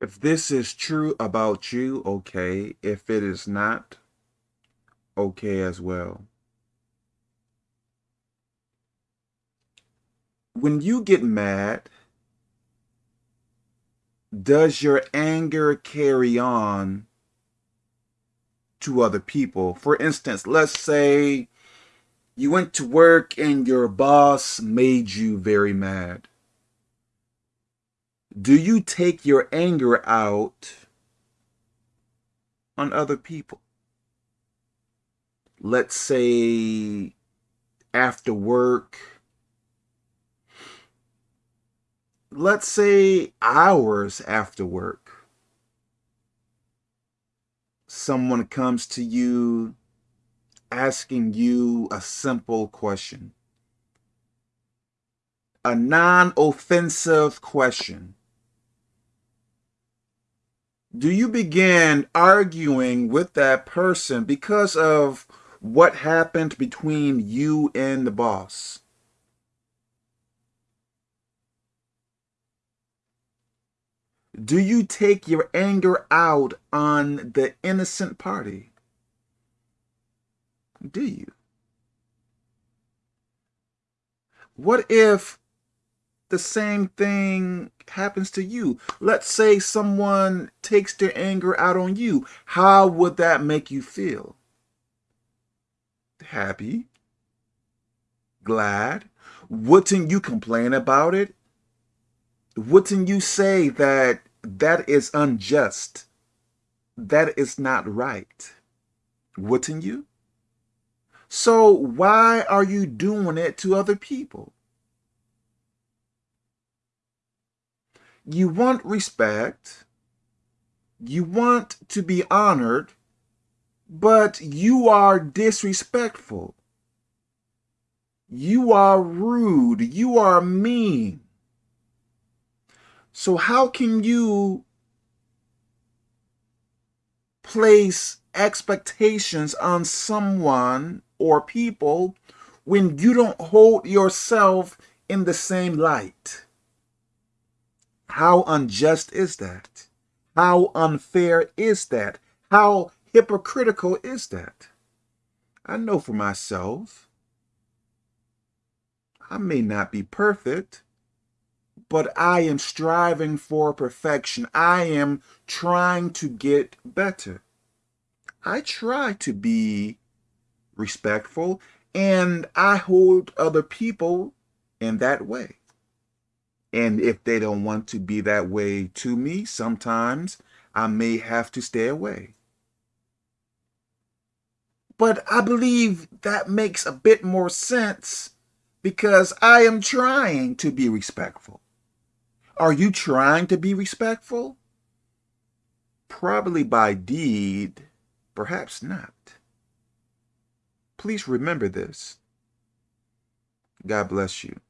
If this is true about you, okay. If it is not, okay as well. When you get mad, does your anger carry on to other people? For instance, let's say you went to work and your boss made you very mad. Do you take your anger out on other people? Let's say after work, let's say hours after work, someone comes to you asking you a simple question, a non-offensive question. Do you begin arguing with that person because of what happened between you and the boss? Do you take your anger out on the innocent party? Do you? What if the same thing happens to you? Let's say someone takes their anger out on you. How would that make you feel? Happy? Glad? Wouldn't you complain about it? Wouldn't you say that that is unjust? That is not right? Wouldn't you? So why are you doing it to other people? You want respect. You want to be honored, but you are disrespectful. You are rude. You are mean. So how can you place expectations on someone or people when you don't hold yourself in the same light. How unjust is that? How unfair is that? How hypocritical is that? I know for myself, I may not be perfect, but I am striving for perfection. I am trying to get better. I try to be respectful, and I hold other people in that way. And if they don't want to be that way to me, sometimes I may have to stay away. But I believe that makes a bit more sense because I am trying to be respectful. Are you trying to be respectful? Probably by deed, perhaps not. Please remember this. God bless you.